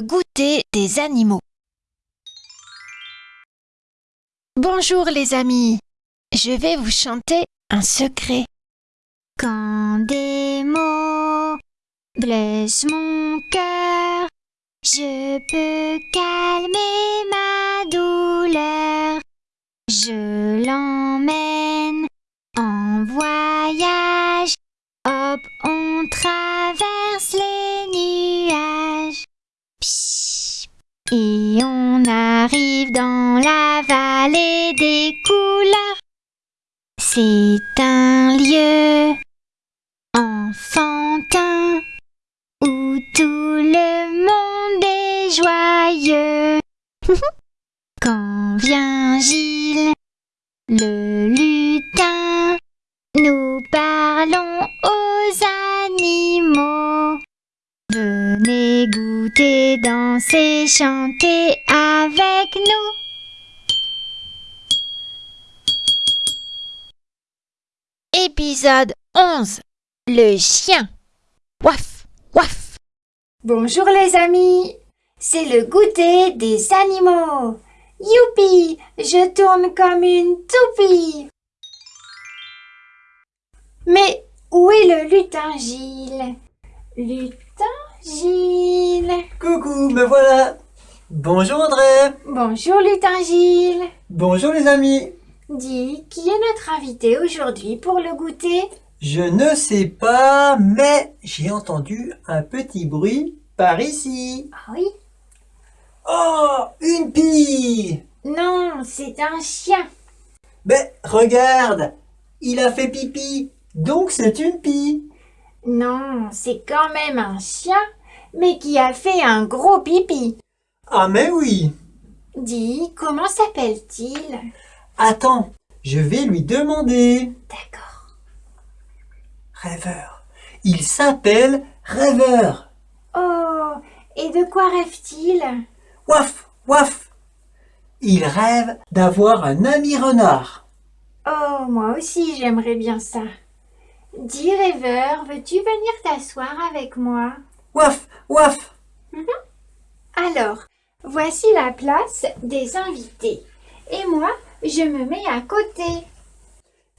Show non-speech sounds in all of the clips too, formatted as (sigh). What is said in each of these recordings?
goûter des animaux. Bonjour les amis, je vais vous chanter un secret. Quand des mots blessent mon cœur, je peux calmer ma C'est un lieu enfantin où tout le monde est joyeux. (laughs) Quand vient Gilles, le lutin, nous parlons aux animaux. Venez goûter, danser, chanter avec nous. Épisode 11 Le chien. Waf, waf. Bonjour les amis, c'est le goûter des animaux. Youpi, je tourne comme une toupie. Mais où est le lutin Gilles? Lutin Gilles. Coucou, me voilà Bonjour André Bonjour lutin Gilles. Bonjour les amis Dis, qui est notre invité aujourd'hui pour le goûter? Je ne sais pas, mais j'ai entendu un petit bruit par ici. Ah oui? Oh, une pie Non, c'est un chien. Mais regarde, il a fait pipi, donc c'est une pie. Non, c'est quand même un chien, mais qui a fait un gros pipi. Ah mais oui Dis, comment s'appelle-t-il? Attends, je vais lui demander. D'accord. Rêveur. Il s'appelle Rêveur. Oh, et de quoi rêve-t-il? Waf, waf. Il rêve d'avoir un ami renard. Oh, moi aussi j'aimerais bien ça. Dis rêveur, veux-tu venir t'asseoir avec moi? Waf, waf. Alors, voici la place des invités. Et moi, je me mets à côté.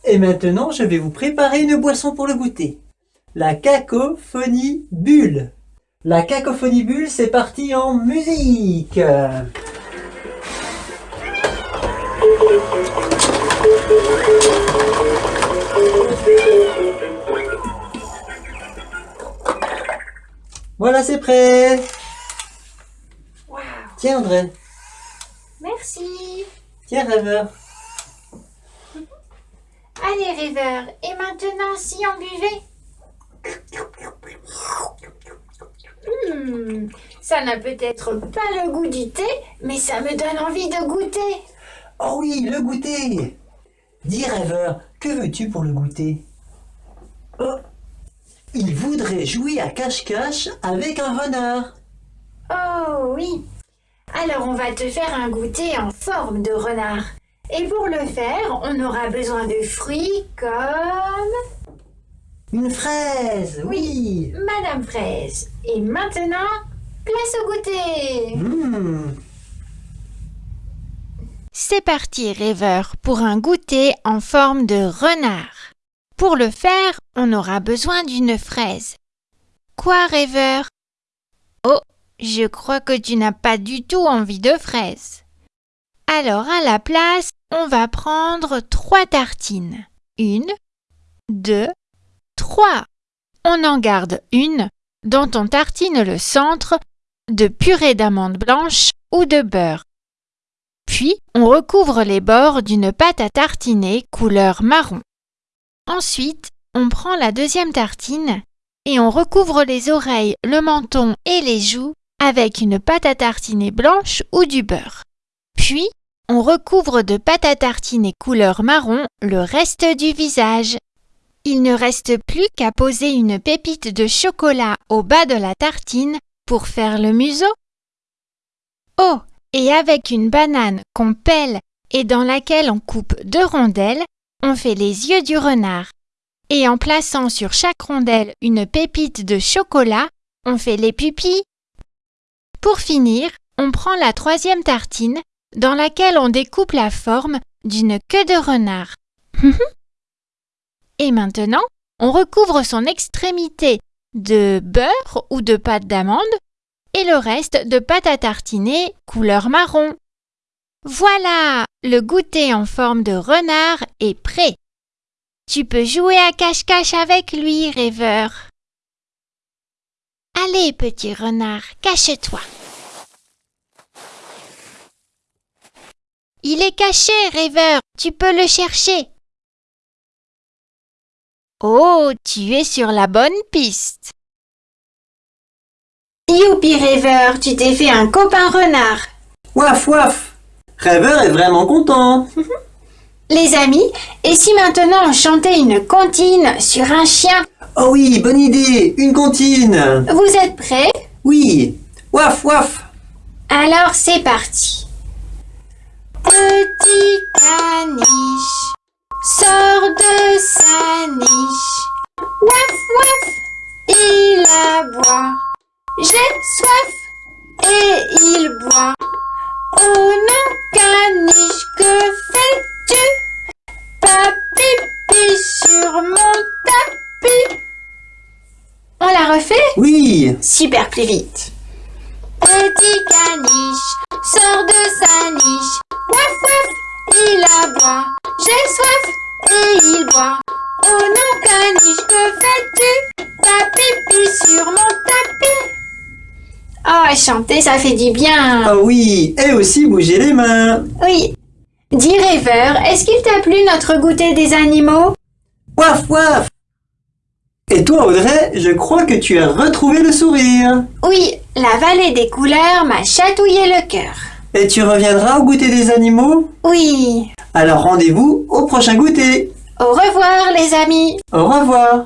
Et maintenant, je vais vous préparer une boisson pour le goûter. La cacophonie bulle. La cacophonie bulle, c'est parti en musique. Voilà, c'est prêt. Tiens, André. merci. Tiens, rêveur. Allez rêveur, et maintenant si on buvait? Hmm, ça n'a peut-être pas le goût du thé, mais ça me donne envie de goûter. Oh oui, le goûter Dis rêveur, que veux-tu pour le goûter? Oh Il voudrait jouer à cache-cache avec un renard. Oh oui. Alors on va te faire un goûter en forme de renard. Et pour le faire, on aura besoin de fruits comme Une fraise, oui Madame Fraise. Et maintenant, place au goûter. Mmh. C'est parti, rêveur, pour un goûter en forme de renard. Pour le faire, on aura besoin d'une fraise. Quoi, rêveur? Je crois que tu n'as pas du tout envie de fraises. Alors, à la place, on va prendre trois tartines. Une, deux, trois. On en garde une dont on tartine le centre de purée d'amandes blanches ou de beurre. Puis, on recouvre les bords d'une pâte à tartiner couleur marron. Ensuite, on prend la deuxième tartine et on recouvre les oreilles, le menton et les joues avec une pâte à tartiner blanche ou du beurre. Puis, on recouvre de pâte à tartiner couleur marron le reste du visage. Il ne reste plus qu'à poser une pépite de chocolat au bas de la tartine pour faire le museau. Oh, et avec une banane qu'on pèle et dans laquelle on coupe deux rondelles, on fait les yeux du renard. Et en plaçant sur chaque rondelle une pépite de chocolat, on fait les pupilles. Pour finir, on prend la troisième tartine dans laquelle on découpe la forme d'une queue de renard. (laughs) Et maintenant, on recouvre son extrémité de beurre ou de pâte d'amande et le reste de pâte à tartiner couleur marron. Voilà, le goûter en forme de renard est prêt. Tu peux jouer à cache-cache avec lui, rêveur. Allez, petit renard, cache-toi. Il est caché, rêveur, tu peux le chercher. Oh, tu es sur la bonne piste. Youpi rêveur, tu t'es fait un copain renard. Waf waf Rêveur est vraiment content. (laughs) Les amis, et si maintenant on chantait une comptine sur un chien Oh oui, bonne idée, une comptine. Vous êtes prêts? Oui, waf waf. Alors c'est parti. Petit caniche sort de sa niche. Waf waf, il aboie. J'ai soif et il boit. Super plus vite. Petit caniche sort de sa niche. Waf waf, il aboie. J'ai soif et il boit. Oh non caniche, que fais-tu? T'as pipi sur mon tapis. Oh, chanter, ça fait du bien. ah oui, et aussi bouger les mains. Oui. Dis rêveur, est-ce qu'il t'a plu notre goûter des animaux? Waf waf Et toi Audrey, je crois que tu as retrouvé le sourire. Oui, la vallée des couleurs m'a chatouillé le cœur. Et tu reviendras au goûter des animaux? Oui. Alors rendez-vous au prochain goûter. Au revoir les amis. Au revoir